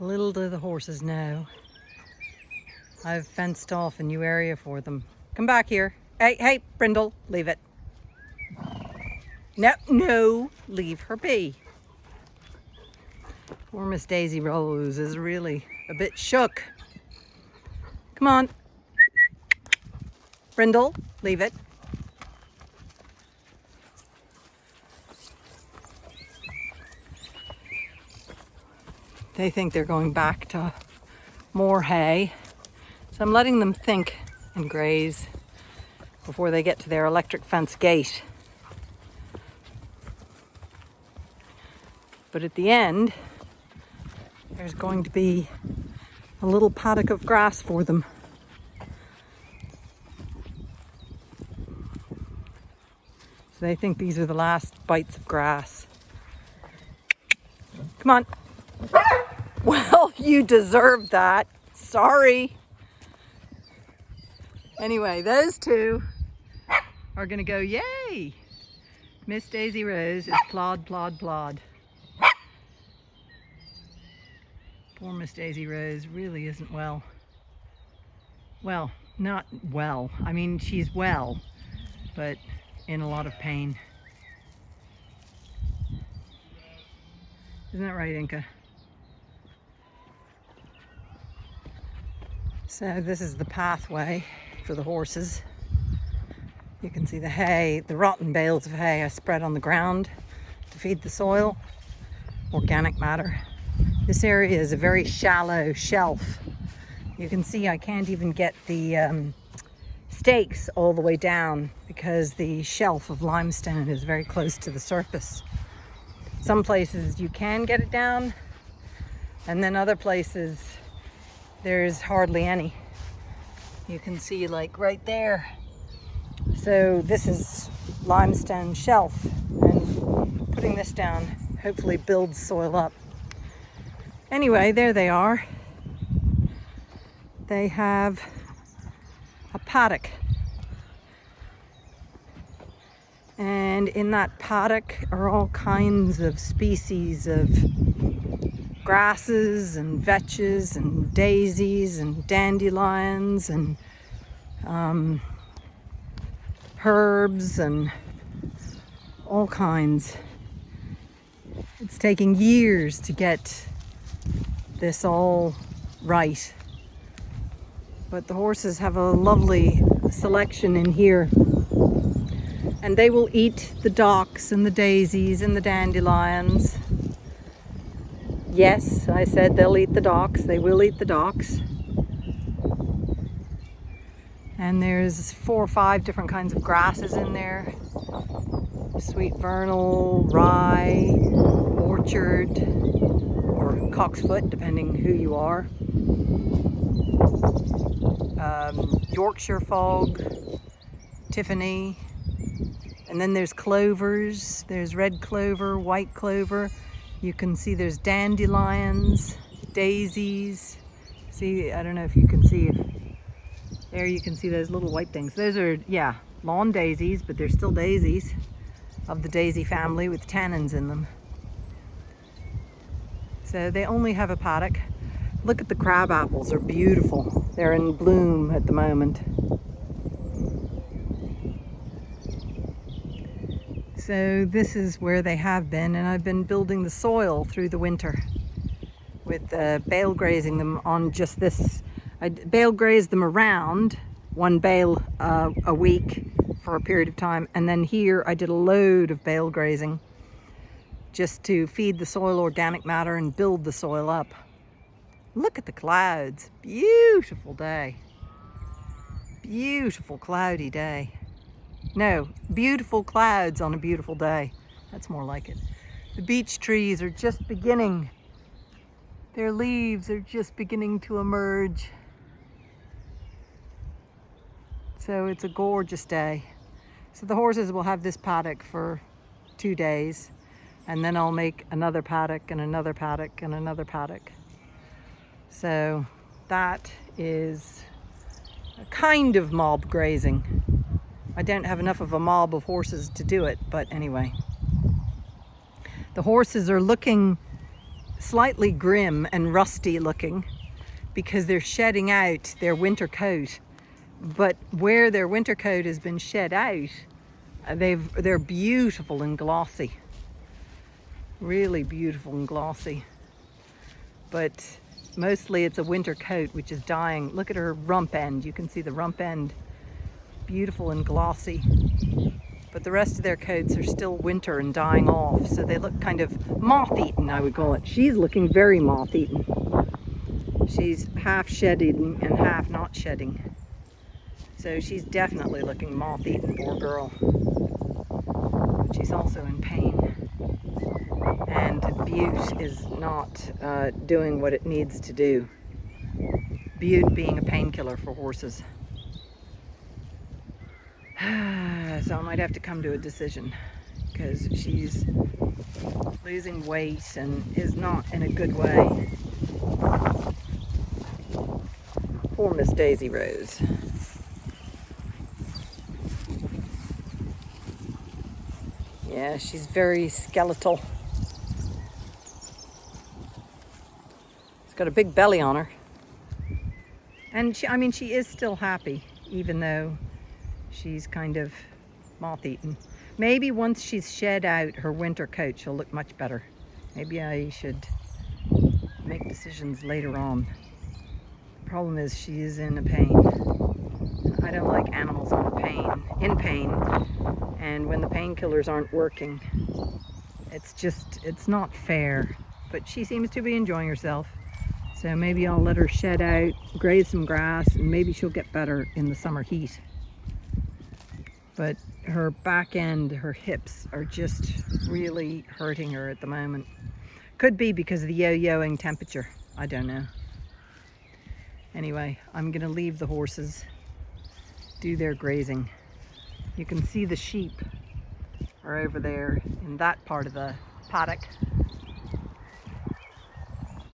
Little do the horses know. I've fenced off a new area for them. Come back here. Hey, hey, Brindle, leave it. No, no, leave her be. Poor Miss Daisy Rose is really a bit shook. Come on. Brindle, leave it. They think they're going back to more hay. So I'm letting them think and graze before they get to their electric fence gate. But at the end, there's going to be a little paddock of grass for them. So they think these are the last bites of grass. Come on. Well, you deserve that. Sorry. Anyway, those two are gonna go, yay! Miss Daisy Rose is plod, plod, plod. Poor Miss Daisy Rose really isn't well. Well, not well. I mean, she's well, but in a lot of pain. Isn't that right, Inca? So this is the pathway for the horses. You can see the hay, the rotten bales of hay I spread on the ground to feed the soil, organic matter. This area is a very shallow shelf. You can see I can't even get the um, stakes all the way down because the shelf of limestone is very close to the surface. Some places you can get it down and then other places there's hardly any. You can see like right there. So this is limestone shelf and putting this down hopefully builds soil up. Anyway, there they are. They have a paddock. And in that paddock are all kinds of species of grasses and vetches and daisies and dandelions and um, herbs and all kinds. It's taking years to get this all right. But the horses have a lovely selection in here. And they will eat the docks and the daisies and the dandelions Yes, I said they'll eat the docks. They will eat the docks. And there's four or five different kinds of grasses in there. Sweet vernal, rye, orchard, or cocksfoot, depending who you are. Um, Yorkshire fog, timothy, and then there's clovers. There's red clover, white clover. You can see there's dandelions, daisies. See, I don't know if you can see. There you can see those little white things. Those are, yeah, lawn daisies, but they're still daisies of the daisy family with tannins in them. So they only have a paddock. Look at the crab apples, they're beautiful. They're in bloom at the moment. So this is where they have been and I've been building the soil through the winter with uh, bale grazing them on just this. I bale grazed them around one bale uh, a week for a period of time and then here I did a load of bale grazing just to feed the soil organic matter and build the soil up. Look at the clouds, beautiful day. Beautiful cloudy day. No, beautiful clouds on a beautiful day. That's more like it. The beech trees are just beginning. Their leaves are just beginning to emerge. So it's a gorgeous day. So the horses will have this paddock for two days and then I'll make another paddock and another paddock and another paddock. So that is a kind of mob grazing. I don't have enough of a mob of horses to do it, but anyway. The horses are looking slightly grim and rusty looking because they're shedding out their winter coat. But where their winter coat has been shed out, uh, they've, they're beautiful and glossy. Really beautiful and glossy. But mostly it's a winter coat which is dying. Look at her rump end. You can see the rump end. Beautiful and glossy. But the rest of their coats are still winter and dying off. So they look kind of moth-eaten, I would call it. She's looking very moth-eaten. She's half shedding and half not shedding. So she's definitely looking moth-eaten, poor girl. But she's also in pain. And Bute is not uh, doing what it needs to do. Bute being a painkiller for horses. so I might have to come to a decision because she's losing weight and is not in a good way. Poor Miss Daisy Rose. Yeah, she's very skeletal. She's got a big belly on her. And she, I mean, she is still happy, even though she's kind of moth-eaten. Maybe once she's shed out her winter coat, she'll look much better. Maybe I should make decisions later on. The problem is she is in a pain. I don't like animals on pain, in pain, and when the painkillers aren't working, it's just, it's not fair. But she seems to be enjoying herself. So maybe I'll let her shed out, graze some grass, and maybe she'll get better in the summer heat but her back end, her hips are just really hurting her at the moment. Could be because of the yo-yoing temperature. I don't know. Anyway, I'm gonna leave the horses do their grazing. You can see the sheep are over there in that part of the paddock.